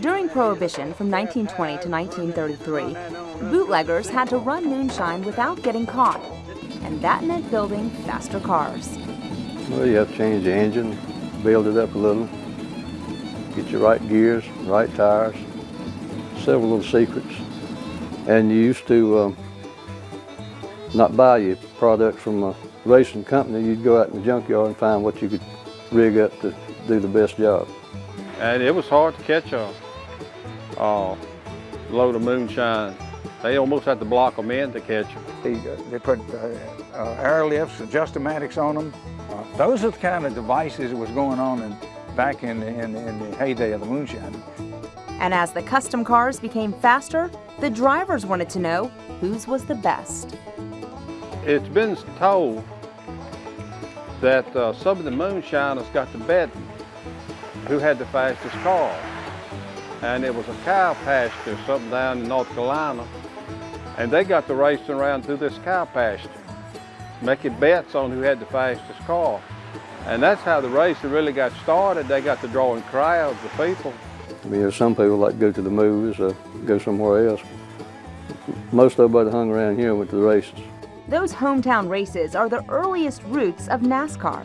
During Prohibition from 1920 to 1933, bootleggers had to run moonshine without getting caught, and that meant building faster cars. Well, you have to change the engine, build it up a little, get your right gears, right tires, several little secrets. And you used to um, not buy your product from a racing company, you'd go out in the junkyard and find what you could rig up to do the best job. And it was hard to catch a, a load of moonshine. They almost had to block them in to catch them. They, they put uh, uh, air lifts, adjustomatics on them. Uh, those are the kind of devices that was going on in, back in, in, in the heyday of the moonshine. And as the custom cars became faster, the drivers wanted to know whose was the best. It's been told that uh, some of the moonshiners got to bet who had the fastest car. And it was a cow pasture, something down in North Carolina. And they got to racing around through this cow pasture, making bets on who had the fastest car. And that's how the racing really got started. They got to drawing crowds of people. I mean, there's some people like to go to the movies or go somewhere else. Most everybody hung around here and went to the races. Those hometown races are the earliest roots of NASCAR.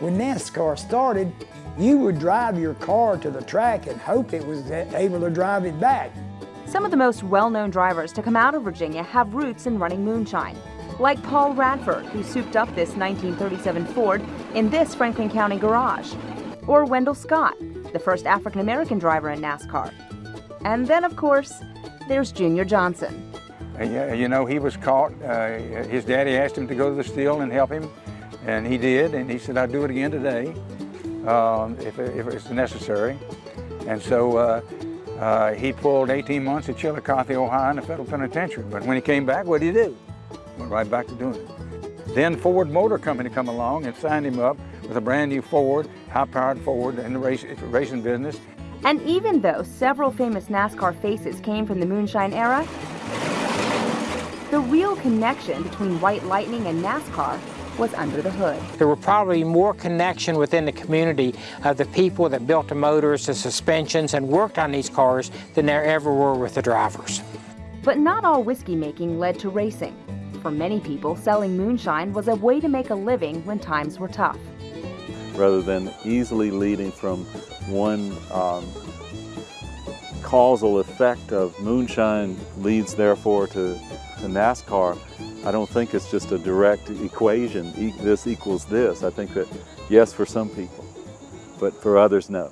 When NASCAR started, you would drive your car to the track and hope it was able to drive it back. Some of the most well-known drivers to come out of Virginia have roots in running moonshine, like Paul Radford, who souped up this 1937 Ford in this Franklin County garage, or Wendell Scott, the first African-American driver in NASCAR. And then, of course, there's Junior Johnson. You know, he was caught. Uh, his daddy asked him to go to the still and help him, and he did, and he said, I'll do it again today um, if, if it's necessary. And so uh, uh, he pulled 18 months at Chillicothe, Ohio in the federal penitentiary. But when he came back, what did he do? Went right back to doing it. Then Ford Motor Company come along and signed him up with a brand new Ford, high-powered Ford in the race, racing business. And even though several famous NASCAR faces came from the moonshine era, the real connection between White Lightning and NASCAR was under the hood. There were probably more connection within the community of the people that built the motors, the suspensions, and worked on these cars than there ever were with the drivers. But not all whiskey making led to racing. For many people, selling moonshine was a way to make a living when times were tough. Rather than easily leading from one um, causal effect of moonshine leads therefore to, to NASCAR, I don't think it's just a direct equation, this equals this. I think that yes for some people, but for others no.